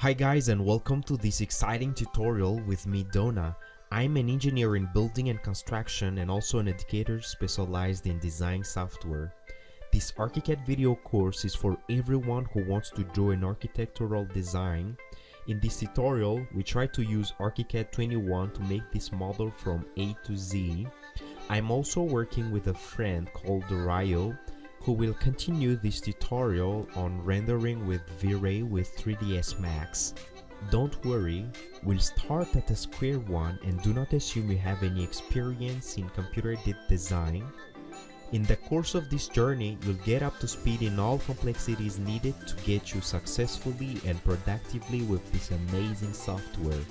Hi guys and welcome to this exciting tutorial with me Dona. I'm an engineer in building and construction and also an educator specialized in design software. This ArchiCAD video course is for everyone who wants to draw an architectural design. In this tutorial, we try to use ArchiCAD 21 to make this model from A to Z. I'm also working with a friend called Rayo who will continue this tutorial on rendering with V-Ray with 3ds Max. Don't worry, we'll start at a square one and do not assume you have any experience in computer-aided design. In the course of this journey, you'll get up to speed in all complexities needed to get you successfully and productively with this amazing software.